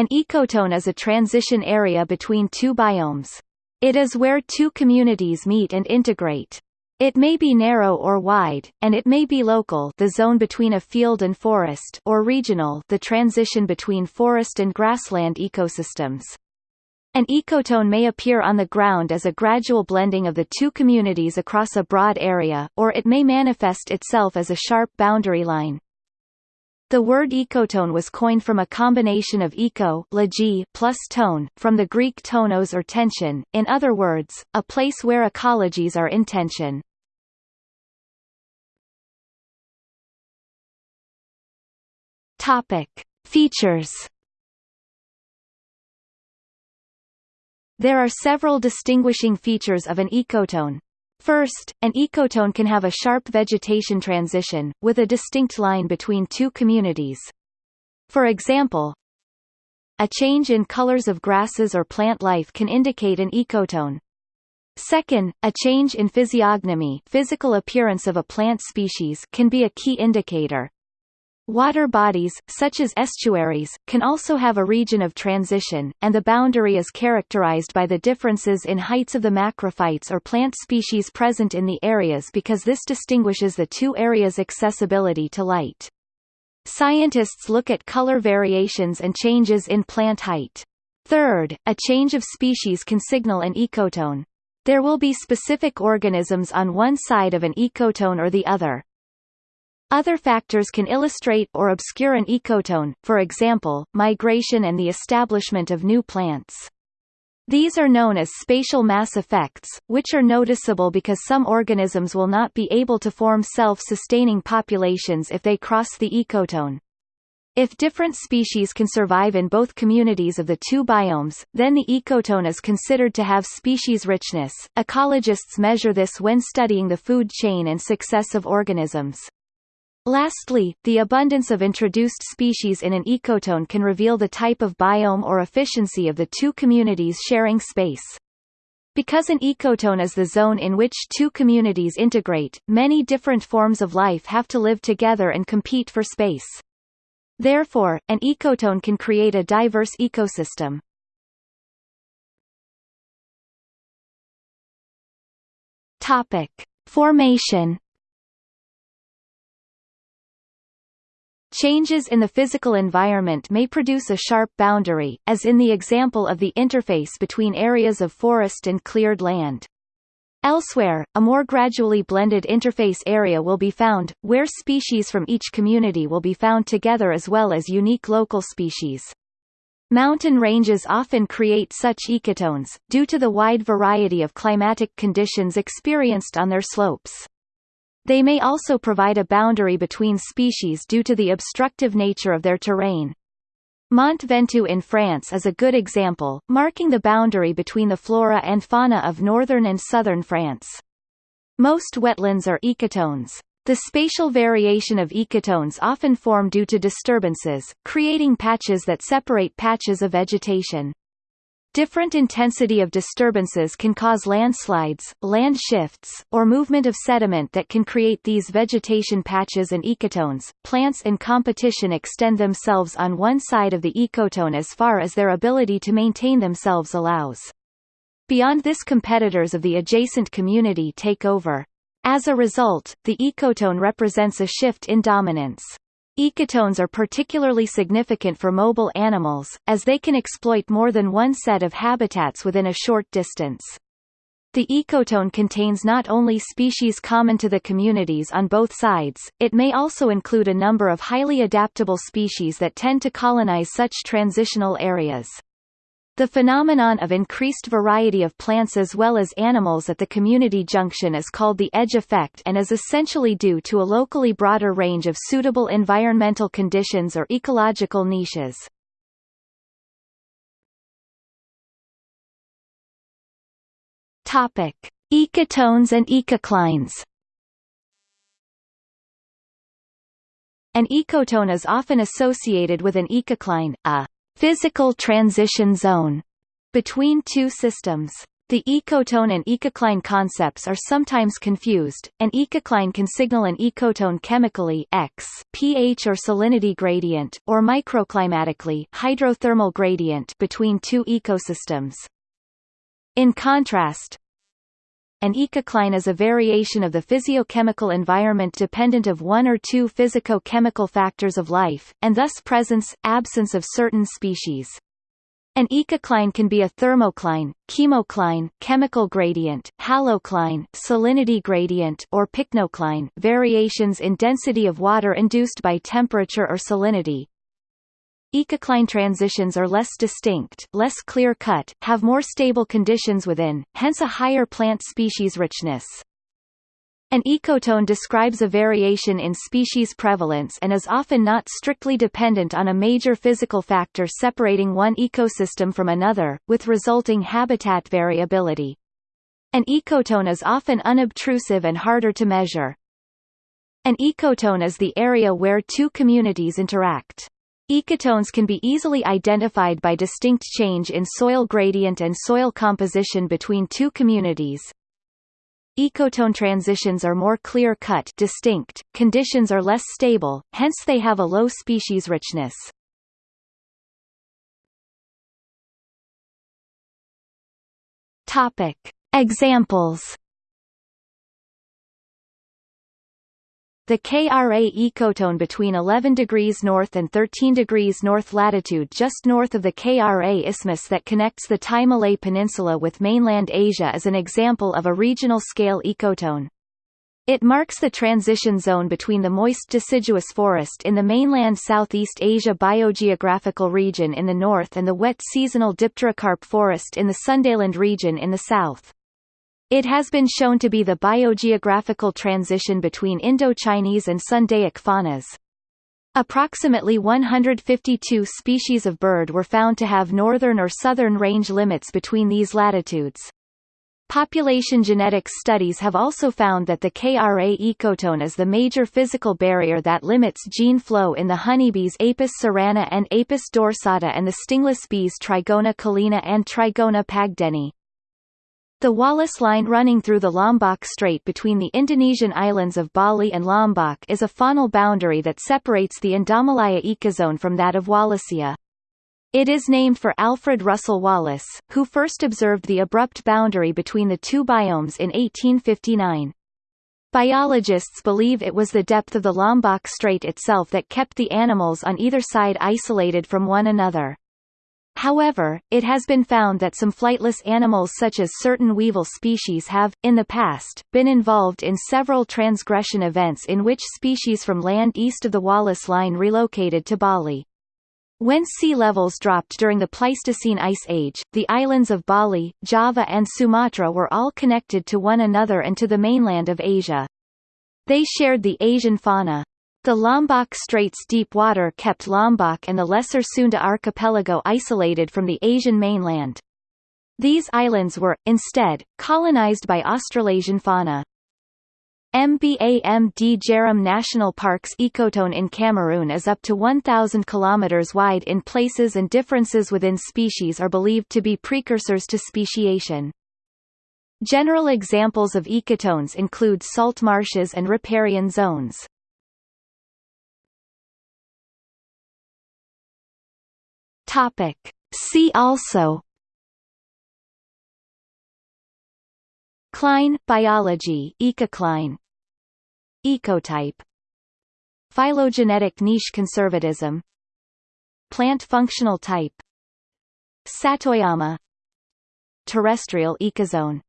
An ecotone is a transition area between two biomes. It is where two communities meet and integrate. It may be narrow or wide, and it may be local the zone between a field and forest or regional the transition between forest and grassland ecosystems. An ecotone may appear on the ground as a gradual blending of the two communities across a broad area, or it may manifest itself as a sharp boundary line. The word ecotone was coined from a combination of eco plus tone, from the Greek tonos or tension, in other words, a place where ecologies are in tension. Topic. Features There are several distinguishing features of an ecotone. First, an ecotone can have a sharp vegetation transition, with a distinct line between two communities. For example, a change in colors of grasses or plant life can indicate an ecotone. Second, a change in physiognomy physical appearance of a plant species can be a key indicator. Water bodies, such as estuaries, can also have a region of transition, and the boundary is characterized by the differences in heights of the macrophytes or plant species present in the areas because this distinguishes the two areas' accessibility to light. Scientists look at color variations and changes in plant height. Third, a change of species can signal an ecotone. There will be specific organisms on one side of an ecotone or the other. Other factors can illustrate or obscure an ecotone, for example, migration and the establishment of new plants. These are known as spatial mass effects, which are noticeable because some organisms will not be able to form self-sustaining populations if they cross the ecotone. If different species can survive in both communities of the two biomes, then the ecotone is considered to have species richness. Ecologists measure this when studying the food chain and success of organisms. Lastly, the abundance of introduced species in an ecotone can reveal the type of biome or efficiency of the two communities sharing space. Because an ecotone is the zone in which two communities integrate, many different forms of life have to live together and compete for space. Therefore, an ecotone can create a diverse ecosystem. Topic. Formation Changes in the physical environment may produce a sharp boundary, as in the example of the interface between areas of forest and cleared land. Elsewhere, a more gradually blended interface area will be found, where species from each community will be found together as well as unique local species. Mountain ranges often create such ecotones, due to the wide variety of climatic conditions experienced on their slopes. They may also provide a boundary between species due to the obstructive nature of their terrain. Mont Ventoux in France is a good example, marking the boundary between the flora and fauna of northern and southern France. Most wetlands are ecotones. The spatial variation of ecotones often form due to disturbances, creating patches that separate patches of vegetation. Different intensity of disturbances can cause landslides, land shifts, or movement of sediment that can create these vegetation patches and ecotones. Plants in competition extend themselves on one side of the ecotone as far as their ability to maintain themselves allows. Beyond this competitors of the adjacent community take over. As a result, the ecotone represents a shift in dominance. Ecotones are particularly significant for mobile animals, as they can exploit more than one set of habitats within a short distance. The ecotone contains not only species common to the communities on both sides, it may also include a number of highly adaptable species that tend to colonize such transitional areas. The phenomenon of increased variety of plants as well as animals at the community junction is called the edge effect and is essentially due to a locally broader range of suitable environmental conditions or ecological niches. Topic: Ecotones and ecoclines. An ecotone is often associated with an ecocline, a physical transition zone between two systems. The ecotone and ecocline concepts are sometimes confused. An ecocline can signal an ecotone chemically X, pH or salinity gradient, or microclimatically hydrothermal gradient between two ecosystems. In contrast, an ecocline is a variation of the physiochemical environment dependent of one or two physico-chemical factors of life, and thus presence, absence of certain species. An ecocline can be a thermocline, chemocline, chemical gradient, halocline, salinity gradient, or pycnocline variations in density of water induced by temperature or salinity. Ecocline transitions are less distinct, less clear-cut, have more stable conditions within, hence a higher plant species richness. An ecotone describes a variation in species prevalence and is often not strictly dependent on a major physical factor separating one ecosystem from another, with resulting habitat variability. An ecotone is often unobtrusive and harder to measure. An ecotone is the area where two communities interact. Ecotones can be easily identified by distinct change in soil gradient and soil composition between two communities, Ecotone transitions are more clear-cut distinct, conditions are less stable, hence they have a low species richness. Topic. Examples The KRA ecotone between 11 degrees north and 13 degrees north latitude just north of the KRA isthmus that connects the Thai Malay Peninsula with mainland Asia is an example of a regional-scale ecotone. It marks the transition zone between the moist deciduous forest in the mainland Southeast Asia biogeographical region in the north and the wet seasonal dipterocarp forest in the Sundaland region in the south. It has been shown to be the biogeographical transition between Indo-Chinese and Sundaic faunas. Approximately 152 species of bird were found to have northern or southern range limits between these latitudes. Population genetics studies have also found that the KRA ecotone is the major physical barrier that limits gene flow in the honeybees Apis cerana and Apis dorsata and the stingless bees Trigona collina and Trigona pagdeni. The Wallace Line running through the Lombok Strait between the Indonesian islands of Bali and Lombok is a faunal boundary that separates the Indomalaya ecozone from that of Wallacea. It is named for Alfred Russel Wallace, who first observed the abrupt boundary between the two biomes in 1859. Biologists believe it was the depth of the Lombok Strait itself that kept the animals on either side isolated from one another. However, it has been found that some flightless animals such as certain weevil species have, in the past, been involved in several transgression events in which species from land east of the Wallace Line relocated to Bali. When sea levels dropped during the Pleistocene Ice Age, the islands of Bali, Java and Sumatra were all connected to one another and to the mainland of Asia. They shared the Asian fauna. The Lombok Strait's deep water kept Lombok and the Lesser Sunda archipelago isolated from the Asian mainland. These islands were, instead, colonized by Australasian fauna. MBAMD Djerem National Park's ecotone in Cameroon is up to 1,000 km wide in places and differences within species are believed to be precursors to speciation. General examples of ecotones include salt marshes and riparian zones. Topic. See also Cline biology ecocline Ecotype. Phylogenetic niche conservatism. Plant functional type. Satoyama. Terrestrial ecozone